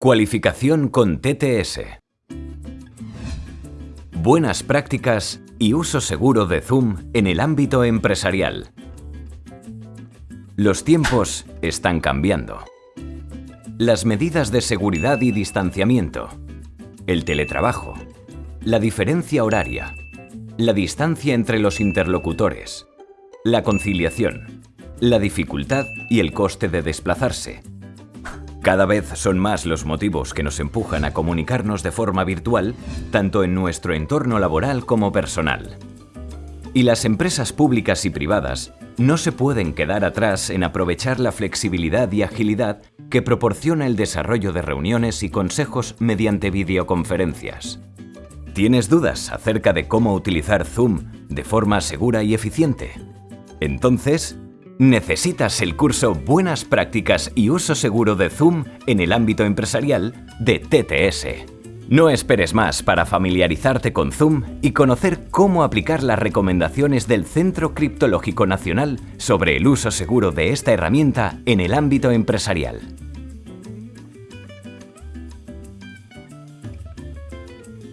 Cualificación con TTS. Buenas prácticas y uso seguro de Zoom en el ámbito empresarial. Los tiempos están cambiando. Las medidas de seguridad y distanciamiento, el teletrabajo, la diferencia horaria, la distancia entre los interlocutores, la conciliación, la dificultad y el coste de desplazarse. Cada vez son más los motivos que nos empujan a comunicarnos de forma virtual, tanto en nuestro entorno laboral como personal. Y las empresas públicas y privadas no se pueden quedar atrás en aprovechar la flexibilidad y agilidad que proporciona el desarrollo de reuniones y consejos mediante videoconferencias. ¿Tienes dudas acerca de cómo utilizar Zoom de forma segura y eficiente? Entonces, necesitas el curso Buenas prácticas y uso seguro de Zoom en el ámbito empresarial de TTS. No esperes más para familiarizarte con Zoom y conocer cómo aplicar las recomendaciones del Centro Criptológico Nacional sobre el uso seguro de esta herramienta en el ámbito empresarial.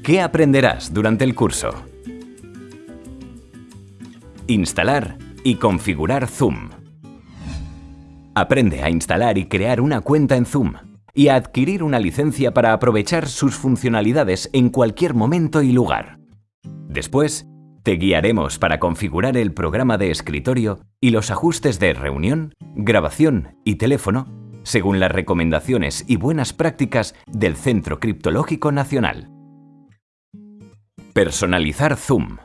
¿Qué aprenderás durante el curso? Instalar y configurar Zoom. Aprende a instalar y crear una cuenta en Zoom y a adquirir una licencia para aprovechar sus funcionalidades en cualquier momento y lugar. Después, te guiaremos para configurar el programa de escritorio y los ajustes de reunión, grabación y teléfono según las recomendaciones y buenas prácticas del Centro Criptológico Nacional. Personalizar Zoom.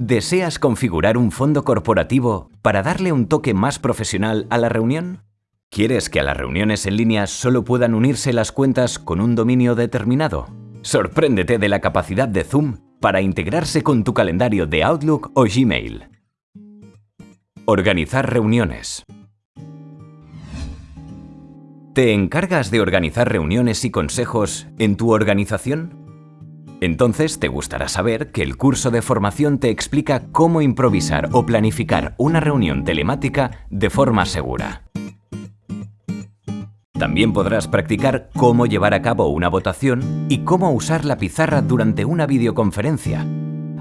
¿Deseas configurar un fondo corporativo para darle un toque más profesional a la reunión? ¿Quieres que a las reuniones en línea solo puedan unirse las cuentas con un dominio determinado? Sorpréndete de la capacidad de Zoom para integrarse con tu calendario de Outlook o Gmail. Organizar reuniones. ¿Te encargas de organizar reuniones y consejos en tu organización? Entonces te gustará saber que el curso de formación te explica cómo improvisar o planificar una reunión telemática de forma segura. También podrás practicar cómo llevar a cabo una votación y cómo usar la pizarra durante una videoconferencia,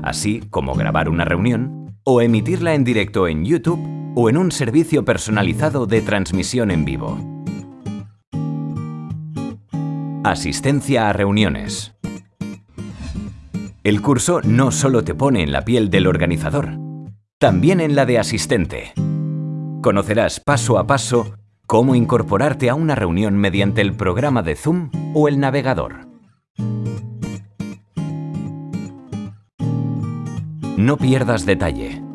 así como grabar una reunión o emitirla en directo en YouTube o en un servicio personalizado de transmisión en vivo. Asistencia a reuniones. El curso no solo te pone en la piel del organizador, también en la de asistente. Conocerás paso a paso cómo incorporarte a una reunión mediante el programa de Zoom o el navegador. No pierdas detalle.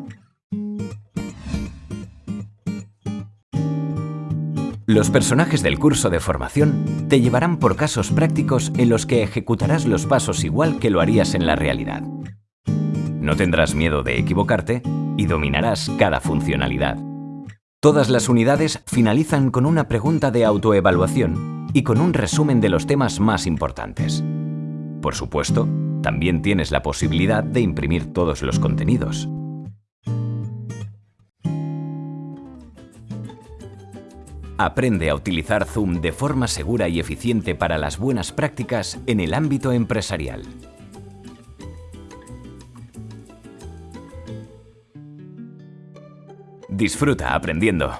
Los personajes del curso de formación te llevarán por casos prácticos en los que ejecutarás los pasos igual que lo harías en la realidad. No tendrás miedo de equivocarte y dominarás cada funcionalidad. Todas las unidades finalizan con una pregunta de autoevaluación y con un resumen de los temas más importantes. Por supuesto, también tienes la posibilidad de imprimir todos los contenidos. Aprende a utilizar Zoom de forma segura y eficiente para las buenas prácticas en el ámbito empresarial. Disfruta aprendiendo.